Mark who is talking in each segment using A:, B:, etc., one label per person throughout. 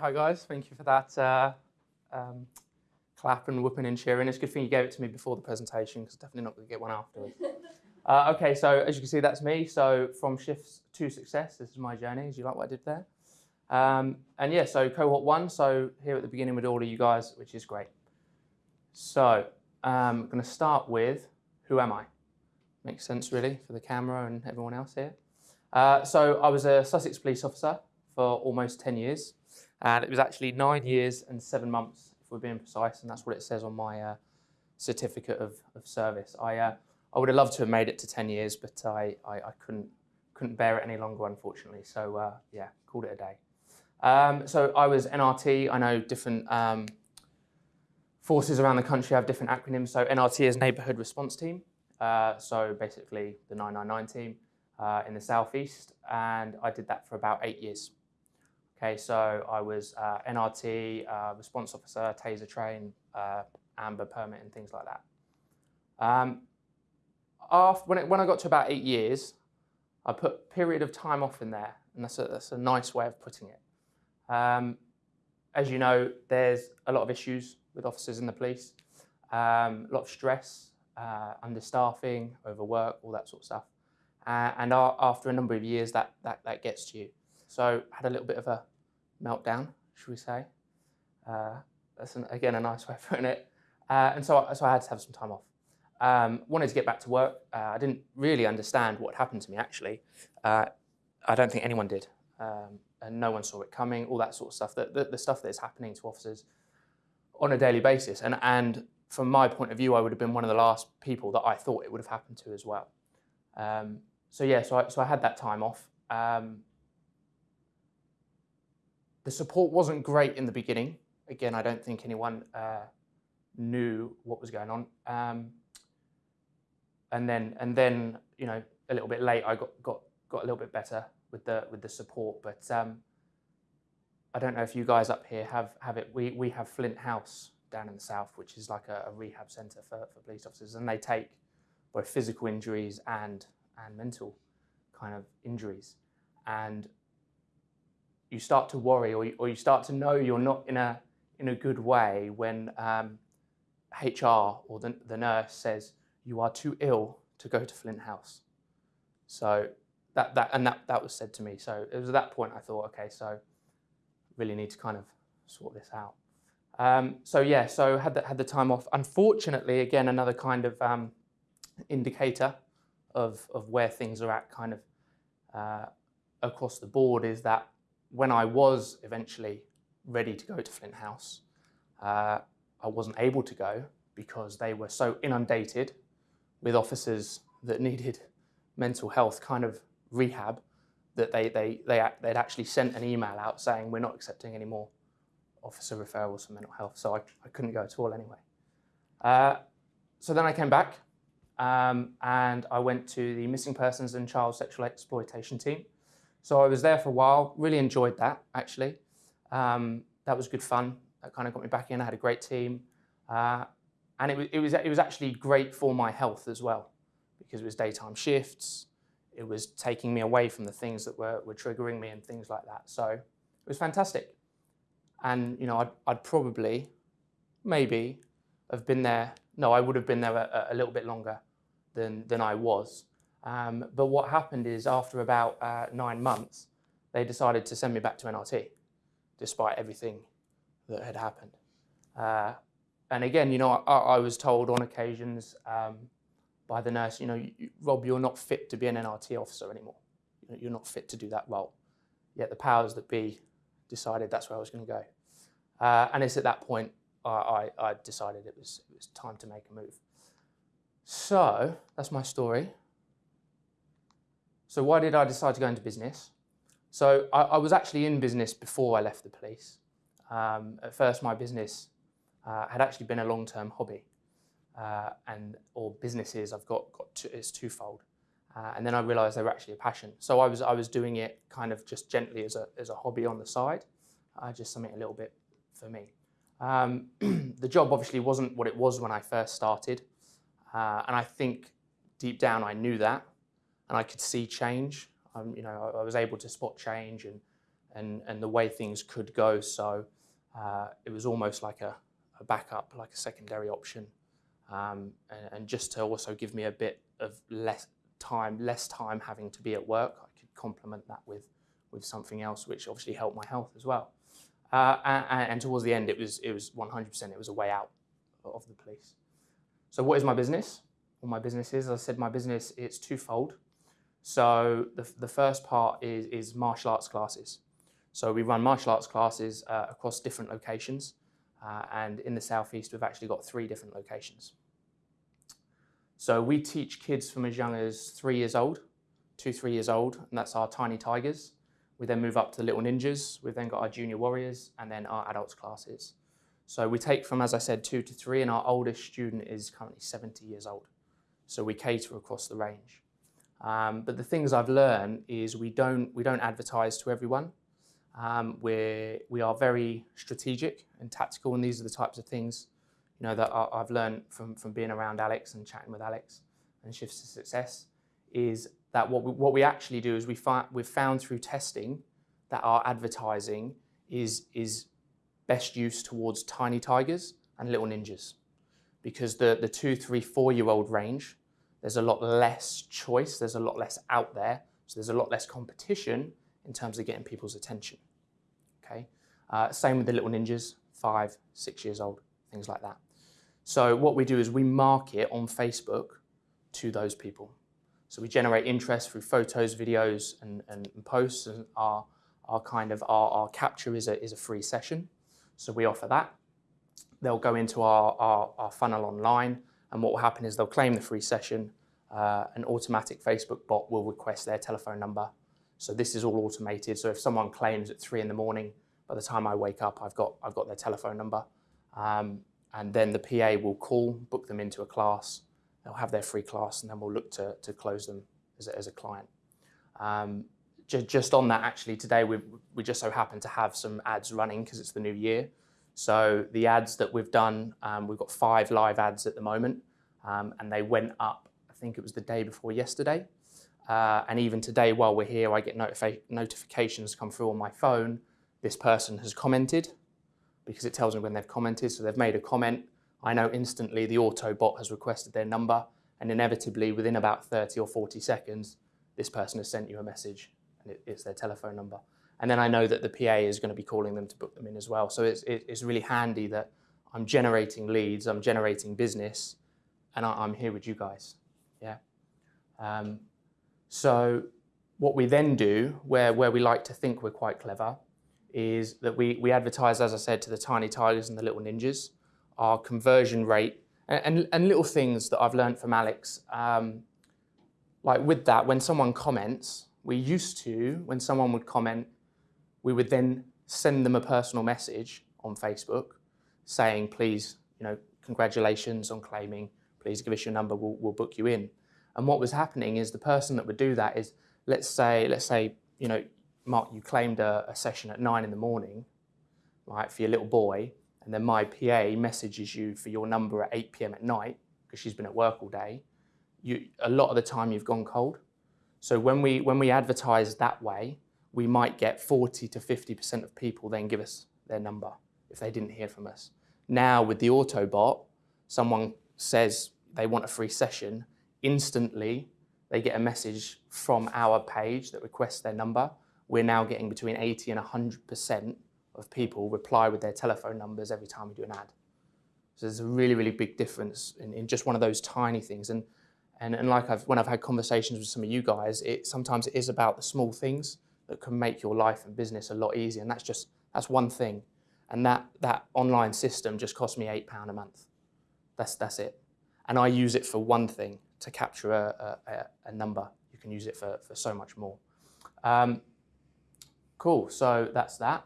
A: hi guys. Thank you for that uh, um, clap and whooping and cheering. It's a good thing you gave it to me before the presentation because definitely not going to get one afterwards. uh, okay, so as you can see, that's me. So from shifts to success, this is my journey. As you like what I did there? Um, and yeah, so cohort one. So here at the beginning with all of you guys, which is great. So um, I'm going to start with who am I? Makes sense really for the camera and everyone else here. Uh, so I was a Sussex police officer for almost 10 years. And it was actually nine years and seven months, if we're being precise, and that's what it says on my uh, certificate of, of service. I, uh, I would have loved to have made it to 10 years, but I, I, I couldn't, couldn't bear it any longer, unfortunately. So uh, yeah, called it a day. Um, so I was NRT. I know different um, forces around the country have different acronyms. So NRT is Neighbourhood Response Team. Uh, so basically the 999 team uh, in the southeast, and I did that for about eight years. Okay, so I was uh, NRT, uh, response officer, taser train, uh, amber permit and things like that. Um, after, when, it, when I got to about eight years, I put period of time off in there, and that's a, that's a nice way of putting it. Um, as you know, there's a lot of issues with officers in the police, um, a lot of stress, uh, understaffing, overwork, all that sort of stuff. Uh, and after a number of years, that, that, that gets to you. So I had a little bit of a meltdown, should we say. Uh, that's, an, again, a nice way of putting it. Uh, and so, so I had to have some time off. Um, wanted to get back to work. Uh, I didn't really understand what happened to me, actually. Uh, I don't think anyone did. Um, and no one saw it coming, all that sort of stuff, the, the, the, stuff that is happening to officers on a daily basis. And, and from my point of view, I would have been one of the last people that I thought it would have happened to as well. Um, so yeah, so I, so I had that time off. Um, the support wasn't great in the beginning. Again, I don't think anyone uh, knew what was going on. Um, and then, and then, you know, a little bit late, I got got got a little bit better with the with the support. But um, I don't know if you guys up here have have it. We we have Flint House down in the south, which is like a, a rehab centre for, for police officers, and they take both physical injuries and and mental kind of injuries. And you start to worry or you, or you start to know you're not in a, in a good way when um, HR or the, the nurse says you are too ill to go to Flint House. So that, that, and that, that was said to me. So it was at that point I thought, okay, so really need to kind of sort this out. Um, so yeah, so had the, had the time off. Unfortunately, again, another kind of um, indicator of, of where things are at kind of uh, across the board is that when I was eventually ready to go to Flint House, uh, I wasn't able to go because they were so inundated with officers that needed mental health kind of rehab that they, they, they, they'd actually sent an email out saying we're not accepting any more officer referrals for mental health. So I, I couldn't go at all anyway. Uh, so then I came back um, and I went to the Missing Persons and Child Sexual Exploitation team. So I was there for a while, really enjoyed that actually. Um, that was good fun. That kind of got me back in. I had a great team. Uh, and it was, it, was, it was actually great for my health as well because it was daytime shifts. It was taking me away from the things that were, were triggering me and things like that. So it was fantastic. And, you know, I'd, I'd probably, maybe, have been there. No, I would have been there a, a little bit longer than, than I was. Um, but what happened is after about uh, nine months, they decided to send me back to NRT, despite everything that had happened. Uh, and again, you know, I, I, was told on occasions um, by the nurse, you know, Rob, you're not fit to be an NRT officer anymore. You're not fit to do that role. Yet the powers that be decided that's where I was going to go. Uh, and it's at that point I, I, I decided it was, it was time to make a move. So that's my story. So why did I decide to go into business? So I, I was actually in business before I left the police. Um, at first, my business uh, had actually been a long-term hobby, uh, and or businesses I've got got to, it's twofold. Uh, and then I realised they were actually a passion. So I was I was doing it kind of just gently as a as a hobby on the side, uh, just something a little bit for me. Um, the job obviously wasn't what it was when I first started. Uh, and I think deep down I knew that and I could see change. Um, you know, I, I, was able to spot change and, and, and the way things could go. So uh, it was almost like a, a, backup, like a secondary option. Um, and, and, just to also give me a bit of less time, less time having to be at work, I could complement that with, with something else, which obviously helped my health as well. Uh, and, and, towards the end, it was it was 100%. It was a way out of the police. So what is my business? Well, my business is, as I said, my business it's twofold. So the, the first part is, is martial arts classes. So we run martial arts classes uh, across different locations. Uh, and in the southeast, we've actually got three different locations. So we teach kids from as young as three years old, two, three years old, and that's our tiny tigers. We then move up to the little ninjas. We've then got our junior warriors and then our adults classes. So we take from, as I said, two to three, and our oldest student is currently 70 years old. So we cater across the range. Um, but the things I've learned is we don't, we don't advertise to everyone. Um, we're, we are very strategic and tactical, and these are the types of things you know, that I've learned from, from being around Alex and chatting with Alex and Shifts to Success is that what we, what we actually do is we find, we've found through testing that our advertising is, is best used towards tiny tigers and little ninjas. Because the, the two, three, four year old range, there's a lot less choice, there's a lot less out there, so there's a lot less competition in terms of getting people's attention. Okay, uh, Same with the little ninjas, five, six years old, things like that. So what we do is we market on Facebook to those people. So we generate interest through photos, videos, and, and, and posts, and our, our kind of our, our capture is a, is a free session. So we offer that. They'll go into our, our, our funnel online, and what will happen is they'll claim the free session. Uh, an automatic Facebook bot will request their telephone number. So this is all automated. So if someone claims at three in the morning, by the time I wake up, I've got, I've got their telephone number. Um, and then the PA will call, book them into a class. They'll have their free class, and then we'll look to, to close them as a, as a client. Um, just, just on that, actually, today we, we just so happen to have some ads running because it's the new year. So the ads that we've done, um, we've got five live ads at the moment, um, and they went up, I think it was the day before yesterday. Uh, and even today, while we're here, I get notifi notifications come through on my phone. This person has commented because it tells me when they've commented. So they've made a comment. I know instantly the auto bot has requested their number and inevitably within about 30 or 40 seconds, this person has sent you a message and it, it's their telephone number. And then I know that the PA is going to be calling them to book them in as well. So it's, it's really handy that I'm generating leads, I'm generating business, and I, am here with you guys. Yeah. Um, so what we then do, where, where we like to think we're quite clever, is that we, we advertise, as I said, to the tiny tigers and the little ninjas. Our conversion rate and, and, and little things that I've learned from Alex. Um, like with that, when someone comments, we used to, when someone would comment, we would then send them a personal message on Facebook saying, please, you know, congratulations on claiming, please give us your number, we'll, we'll book you in. And what was happening is the person that would do that is, let's say, let's say, you know, Mark, you claimed a, a session at nine in the morning, right, for your little boy, and then my PA messages you for your number at 8 p.m. at night because she's been at work all day, you, a lot of the time you've gone cold. So when we, when we advertise that way, we might get 40 to 50% of people then give us their number if they didn't hear from us. Now with the Autobot, someone says they want a free session, instantly they get a message from our page that requests their number we're now getting between 80 and 100% of people reply with their telephone numbers every time we do an ad. So there's a really, really big difference in, in just one of those tiny things. And, and, and like I've, when I've had conversations with some of you guys, it, sometimes it is about the small things that can make your life and business a lot easier. And that's just, that's one thing. And that, that online system just cost me £8 a month. That's, that's it. And I use it for one thing, to capture a, a, a number. You can use it for, for so much more. Um, Cool, so that's that.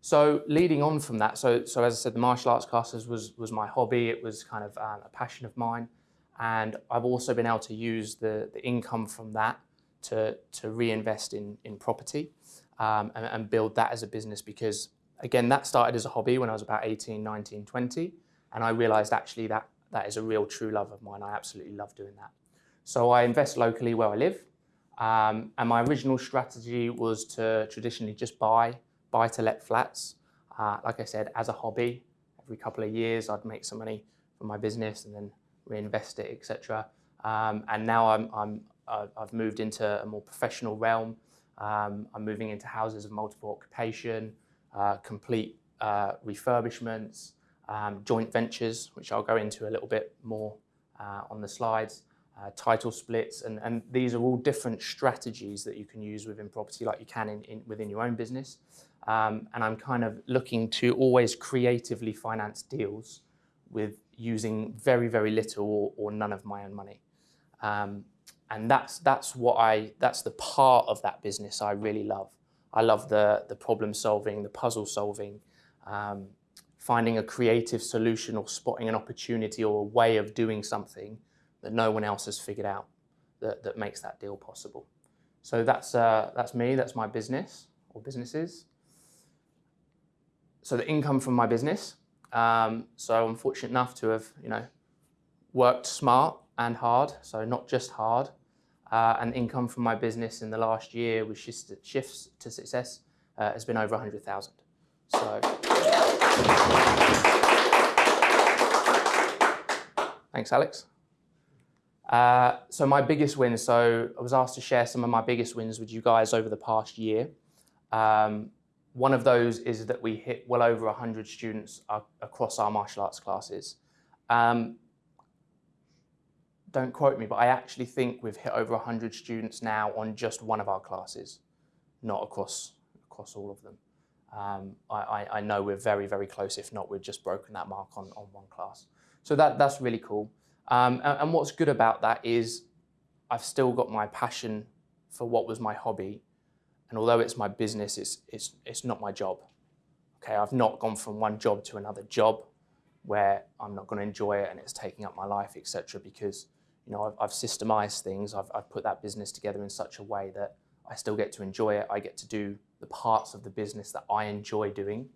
A: So leading on from that, so, so as I said, the martial arts classes was, was my hobby. It was kind of um, a passion of mine. And I've also been able to use the, the income from that to, to reinvest in, in property um, and, and build that as a business because, again, that started as a hobby when I was about 18, 19, 20. And I realized actually that that is a real true love of mine. I absolutely love doing that. So I invest locally where I live. Um, and my original strategy was to traditionally just buy buy to let flats. Uh, like I said, as a hobby, every couple of years I'd make some money from my business and then reinvest it, etc. Um, and now I'm, I'm I've moved into a more professional realm. Um, I'm moving into houses of multiple occupation, uh, complete uh, refurbishments, um, joint ventures, which I'll go into a little bit more uh, on the slides, uh, title splits, and, and these are all different strategies that you can use within property like you can in, in within your own business. Um, and I'm kind of looking to always creatively finance deals with using very, very little or, or none of my own money. Um, and that's, that's what I, that's the part of that business I really love. I love the, the problem solving, the puzzle solving, um, finding a creative solution or spotting an opportunity or a way of doing something that no one else has figured out that, that makes that deal possible. So that's, uh, that's me, that's my business or businesses. So the income from my business. Um, so I'm fortunate enough to have, you know, worked smart and hard, so not just hard. Uh, and income from my business in the last year with shifts to success uh, has been over 100,000. So. Thanks, Alex. Uh, so my biggest win, so I was asked to share some of my biggest wins with you guys over the past year. Um, one of those is that we hit well over 100 students across our martial arts classes. Um, don't quote me, but I actually think we've hit over 100 students now on just one of our classes, not across, across all of them. Um, I, I, know we're very, very close. If not, we've just broken that mark on, on one class. So that, that's really cool. Um, and, and, what's good about that is I've still got my passion for what was my hobby. And although it's my business, it's, it's, it's not my job. Okay, I've not gone from one job to another job where I'm not going to enjoy it and it's taking up my life, etc. Because you know I've, I've systemized things. I've, I've put that business together in such a way that I still get to enjoy it. I get to do the parts of the business that I enjoy doing,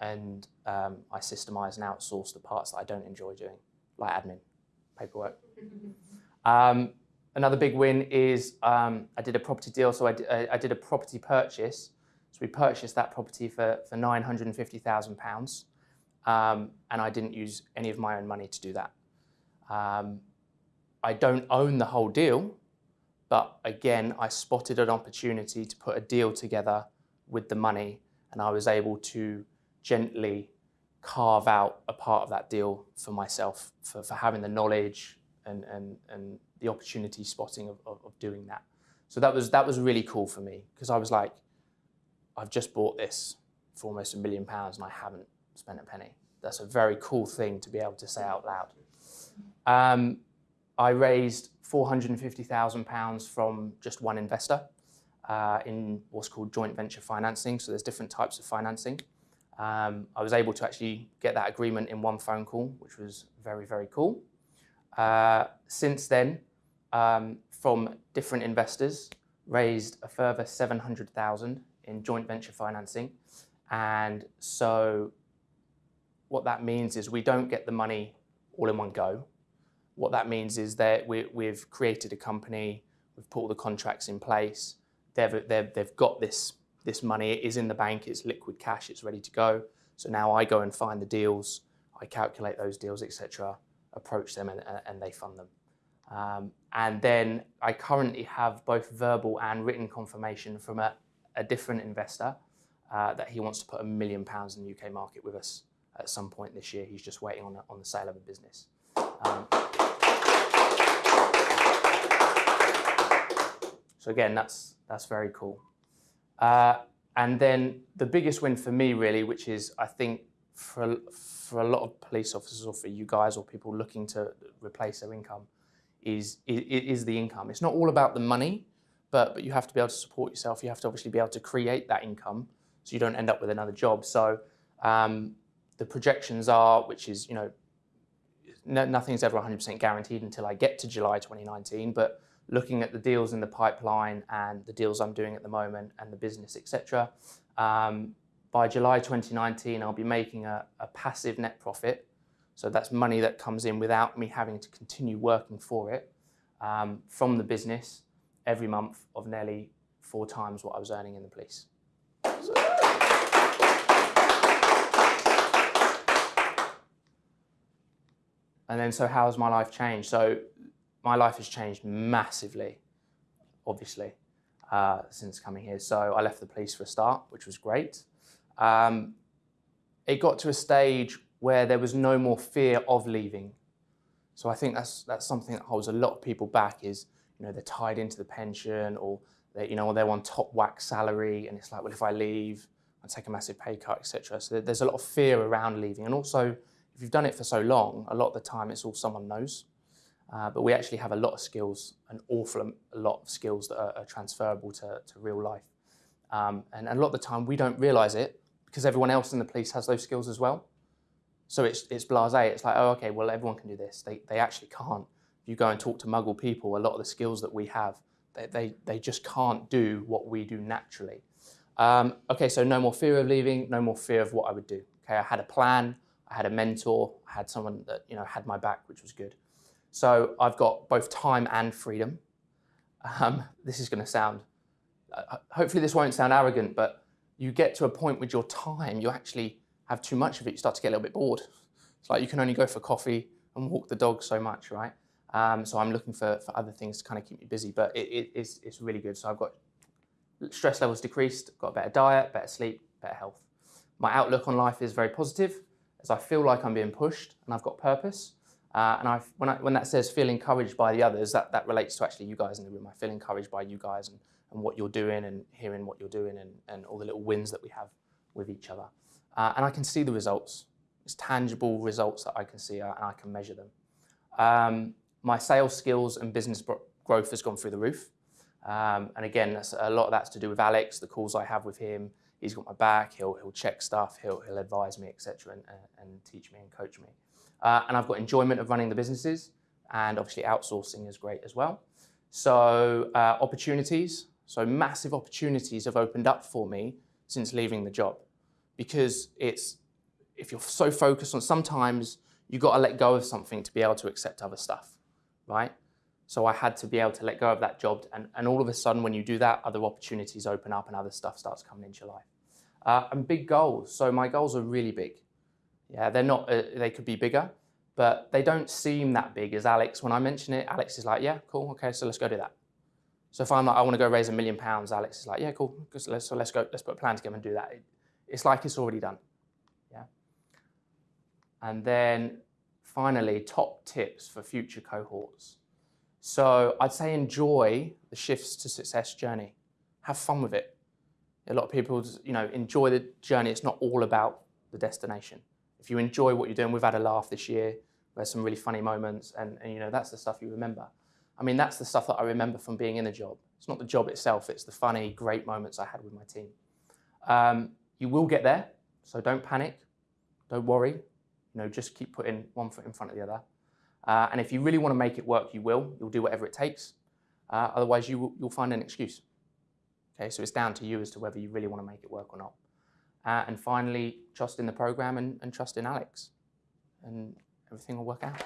A: and um, I systemize and outsource the parts that I don't enjoy doing, like admin, paperwork. um, another big win is um, I did a property deal. So I, I did a property purchase. So we purchased that property for, for £950,000 um, and I didn't use any of my own money to do that. Um, I don't own the whole deal, but again, I spotted an opportunity to put a deal together with the money and I was able to gently carve out a part of that deal for myself, for, for having the knowledge and, and, and the opportunity spotting of, of, of doing that. So that was, that was really cool for me because I was like, I've just bought this for almost a million pounds and I haven't spent a penny. That's a very cool thing to be able to say out loud. Um, I raised £450,000 from just one investor uh, in what's called joint venture financing. So there's different types of financing. Um, I was able to actually get that agreement in one phone call, which was very, very cool. Uh, since then, um, from different investors, raised a further 700,000 in joint venture financing. And so what that means is we don't get the money all in one go. What that means is that we, we've created a company, we've put all the contracts in place, they've, they've, they've got this, this money, it is in the bank, it's liquid cash, it's ready to go. So now I go and find the deals, I calculate those deals, etc., approach them and, and they fund them. Um, and then I currently have both verbal and written confirmation from a, a different investor uh, that he wants to put a million pounds in the UK market with us at some point this year. He's just waiting on, the, on the sale of a business. Um, so again, that's, that's very cool. Uh, and then the biggest win for me really, which is I think for, for a lot of police officers or for you guys or people looking to replace their income is, is, is the income. It's not all about the money, but, but you have to be able to support yourself. You have to obviously be able to create that income so you don't end up with another job. So um, the projections are, which is, you know, no, nothing's ever 100% guaranteed until I get to July 2019, but looking at the deals in the pipeline and the deals I'm doing at the moment and the business, etc. Um, by July 2019, I'll be making a, a, passive net profit. So that's money that comes in without me having to continue working for it um, from the business every month of nearly four times what I was earning in the police. So- and then, so how has my life changed? So, my life has changed massively, obviously, uh, since coming here. So, I left the police for a start, which was great. Um, it got to a stage where there was no more fear of leaving. So I think that's that's something that holds a lot of people back is you know they're tied into the pension or they you know they're on top whack salary and it's like well if I leave I take a massive pay cut etc. So there's a lot of fear around leaving and also if you've done it for so long a lot of the time it's all someone knows. Uh, but we actually have a lot of skills, an awful lot of skills that are, are transferable to, to real life. Um, and, and a lot of the time we don't realise it because everyone else in the police has those skills as well. So it's, it's blasé. It's like, oh, okay, well, everyone can do this. They, they actually can't. If you go and talk to Muggle people, a lot of the skills that we have, they, they, they just can't do what we do naturally. Um, okay, so no more fear of leaving, no more fear of what I would do. Okay, I had a plan, I had a mentor, I had someone that you know had my back, which was good. So I've got both time and freedom. Um, this is going to sound, uh, hopefully this won't sound arrogant, but you get to a point with your time, you actually have too much of it, you start to get a little bit bored. It's like you can only go for coffee and walk the dog so much, right? Um, so I'm looking for, for other things to kind of keep me busy, but it, it, it's, it's really good. So I've got stress levels decreased, got a better diet, better sleep, better health. My outlook on life is very positive as I feel like I'm being pushed and I've got purpose. Uh, and I've, when, I, when that says feel encouraged by the others, that, that relates to actually you guys in the room. I feel encouraged by you guys and, and what you're doing and hearing what you're doing and, and all the little wins that we have with each other. Uh, and I can see the results. It's tangible results that I can see uh, and I can measure them. Um, my sales skills and business growth has gone through the roof. Um, and again, a lot of that's to do with Alex, the calls I have with him. He's got my back, he'll, he'll check stuff, he'll, he'll advise me, etc., and, and teach me and coach me. Uh, and I've got enjoyment of running the businesses, and obviously outsourcing is great as well. So uh, opportunities, so massive opportunities have opened up for me since leaving the job because it's if you're so focused on sometimes you got to let go of something to be able to accept other stuff, right? So I had to be able to let go of that job, and, and all of a sudden, when you do that, other opportunities open up and other stuff starts coming into your life. Uh, and big goals. So my goals are really big. Yeah, they're not. Uh, they could be bigger, but they don't seem that big. As Alex, when I mention it, Alex is like, "Yeah, cool, okay, so let's go do that." So if I'm like, "I want to go raise a million pounds," Alex is like, "Yeah, cool, so let's, so let's go, let's put a plan together and do that." It, it's like it's already done. Yeah. And then finally, top tips for future cohorts. So I'd say enjoy the shifts to success journey. Have fun with it. A lot of people, you know, enjoy the journey. It's not all about the destination. If you enjoy what you're doing, we've had a laugh this year. There's some really funny moments, and, and you know that's the stuff you remember. I mean, that's the stuff that I remember from being in the job. It's not the job itself; it's the funny, great moments I had with my team. Um, you will get there, so don't panic, don't worry. You know, just keep putting one foot in front of the other. Uh, and if you really want to make it work, you will. You'll do whatever it takes. Uh, otherwise, you will, you'll find an excuse. Okay, so it's down to you as to whether you really want to make it work or not. Uh, and finally, trust in the program and, and trust in Alex, and everything will work out.